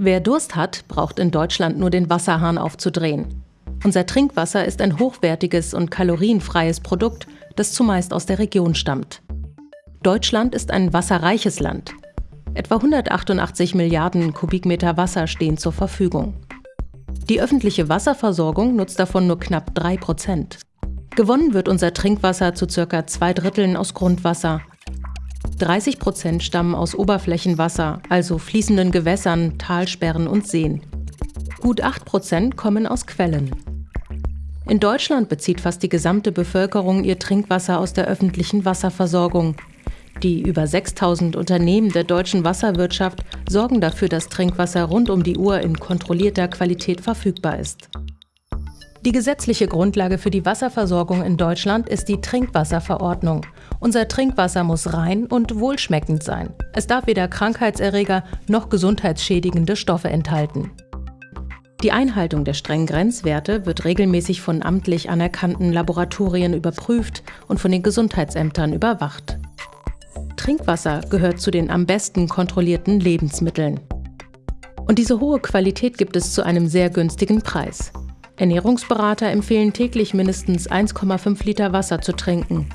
Wer Durst hat, braucht in Deutschland nur den Wasserhahn aufzudrehen. Unser Trinkwasser ist ein hochwertiges und kalorienfreies Produkt, das zumeist aus der Region stammt. Deutschland ist ein wasserreiches Land. Etwa 188 Milliarden Kubikmeter Wasser stehen zur Verfügung. Die öffentliche Wasserversorgung nutzt davon nur knapp 3 Prozent. Gewonnen wird unser Trinkwasser zu circa zwei Dritteln aus Grundwasser. 30 Prozent stammen aus Oberflächenwasser, also fließenden Gewässern, Talsperren und Seen. Gut 8 Prozent kommen aus Quellen. In Deutschland bezieht fast die gesamte Bevölkerung ihr Trinkwasser aus der öffentlichen Wasserversorgung. Die über 6000 Unternehmen der deutschen Wasserwirtschaft sorgen dafür, dass Trinkwasser rund um die Uhr in kontrollierter Qualität verfügbar ist. Die gesetzliche Grundlage für die Wasserversorgung in Deutschland ist die Trinkwasserverordnung. Unser Trinkwasser muss rein und wohlschmeckend sein. Es darf weder Krankheitserreger noch gesundheitsschädigende Stoffe enthalten. Die Einhaltung der strengen Grenzwerte wird regelmäßig von amtlich anerkannten Laboratorien überprüft und von den Gesundheitsämtern überwacht. Trinkwasser gehört zu den am besten kontrollierten Lebensmitteln. Und diese hohe Qualität gibt es zu einem sehr günstigen Preis. Ernährungsberater empfehlen täglich mindestens 1,5 Liter Wasser zu trinken.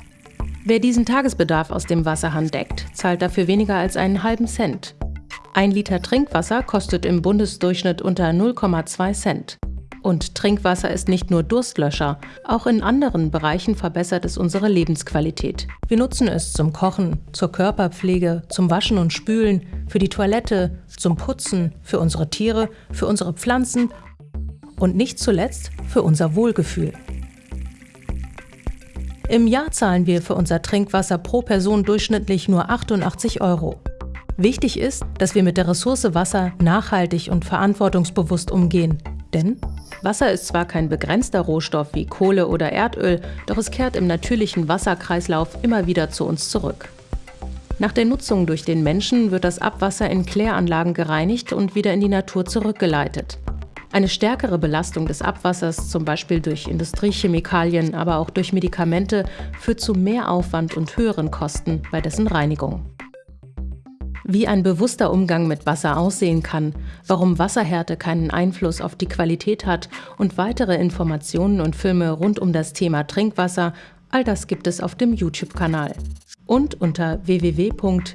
Wer diesen Tagesbedarf aus dem Wasserhahn deckt, zahlt dafür weniger als einen halben Cent. Ein Liter Trinkwasser kostet im Bundesdurchschnitt unter 0,2 Cent. Und Trinkwasser ist nicht nur Durstlöscher, auch in anderen Bereichen verbessert es unsere Lebensqualität. Wir nutzen es zum Kochen, zur Körperpflege, zum Waschen und Spülen, für die Toilette, zum Putzen, für unsere Tiere, für unsere Pflanzen und nicht zuletzt für unser Wohlgefühl. Im Jahr zahlen wir für unser Trinkwasser pro Person durchschnittlich nur 88 Euro. Wichtig ist, dass wir mit der Ressource Wasser nachhaltig und verantwortungsbewusst umgehen. Denn Wasser ist zwar kein begrenzter Rohstoff wie Kohle oder Erdöl, doch es kehrt im natürlichen Wasserkreislauf immer wieder zu uns zurück. Nach der Nutzung durch den Menschen wird das Abwasser in Kläranlagen gereinigt und wieder in die Natur zurückgeleitet. Eine stärkere Belastung des Abwassers, zum Beispiel durch Industriechemikalien, aber auch durch Medikamente, führt zu mehr Aufwand und höheren Kosten bei dessen Reinigung. Wie ein bewusster Umgang mit Wasser aussehen kann, warum Wasserhärte keinen Einfluss auf die Qualität hat und weitere Informationen und Filme rund um das Thema Trinkwasser, all das gibt es auf dem YouTube-Kanal und unter www.bdew.de.